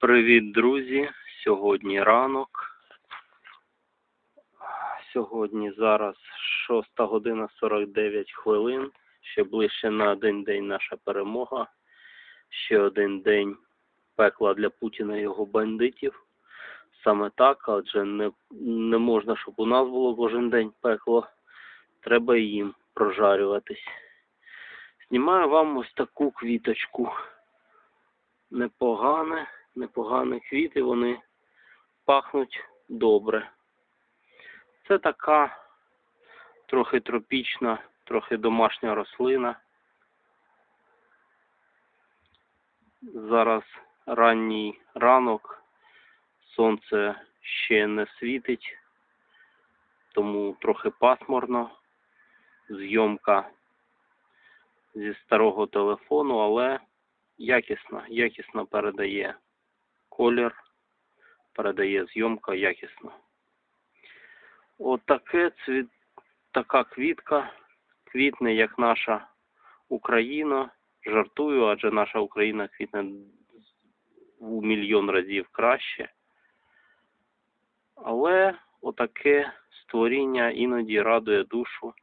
Привіт, друзі! Сьогодні ранок. Сьогодні зараз 6 година 49 хвилин. Ще ближче на один день наша перемога. Ще один день пекла для Путіна і його бандитів. Саме так, адже не, не можна, щоб у нас було кожен день пекло. Треба і їм прожарюватись. Знімаю вам ось таку квіточку. Непогане, непогані квіти, вони пахнуть добре. Це така трохи тропічна, трохи домашня рослина. Зараз ранній ранок, сонце ще не світить, тому трохи пасмурно. Зйомка зі старого телефону, але якісно, якісно передає колір, передає зйомка якісно. Отаке цвіт, така квітка, квітне, як наша Україна. Жартую, адже наша Україна квітне у мільйон разів краще. Але отаке створіння іноді радує душу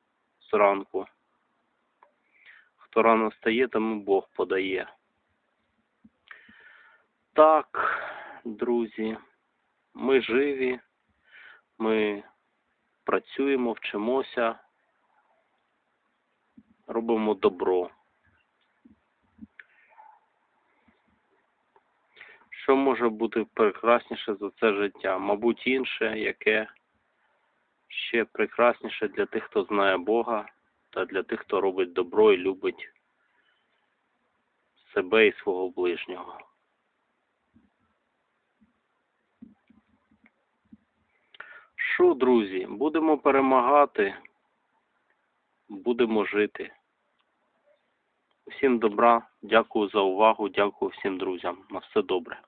зранку. Хто рано стає, тому Бог подає. Так, друзі, ми живі, ми працюємо, вчимося, робимо добро. Що може бути прекрасніше за це життя? Мабуть, інше, яке ще прекрасніше для тих, хто знає Бога, та для тих, хто робить добро і любить себе і свого ближнього. Що, друзі, будемо перемагати, будемо жити. Всім добра, дякую за увагу, дякую всім друзям. На все добре.